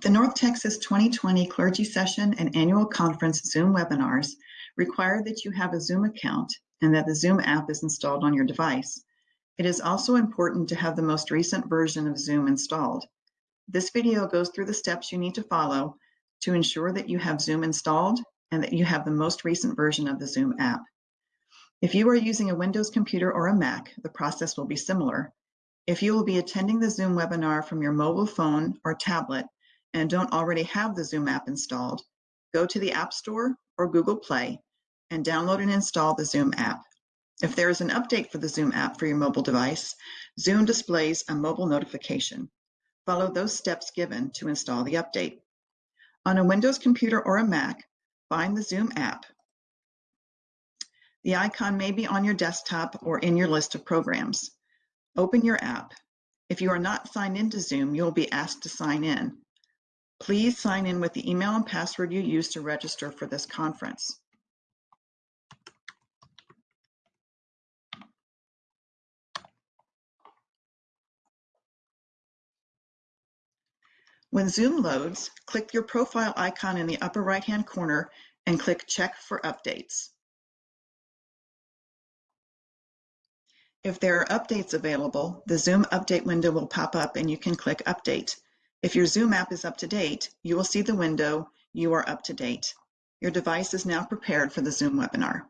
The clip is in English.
The North Texas 2020 Clergy Session and Annual Conference Zoom webinars require that you have a Zoom account and that the Zoom app is installed on your device. It is also important to have the most recent version of Zoom installed. This video goes through the steps you need to follow to ensure that you have Zoom installed and that you have the most recent version of the Zoom app. If you are using a Windows computer or a Mac, the process will be similar. If you will be attending the Zoom webinar from your mobile phone or tablet and don't already have the Zoom app installed, go to the App Store or Google Play and download and install the Zoom app. If there is an update for the Zoom app for your mobile device, Zoom displays a mobile notification. Follow those steps given to install the update. On a Windows computer or a Mac, find the Zoom app. The icon may be on your desktop or in your list of programs. Open your app. If you are not signed into Zoom, you will be asked to sign in. Please sign in with the email and password you used to register for this conference. When Zoom loads, click your profile icon in the upper right-hand corner and click Check for Updates. If there are updates available, the Zoom update window will pop up and you can click Update. If your Zoom app is up to date, you will see the window, You are up to date. Your device is now prepared for the Zoom webinar.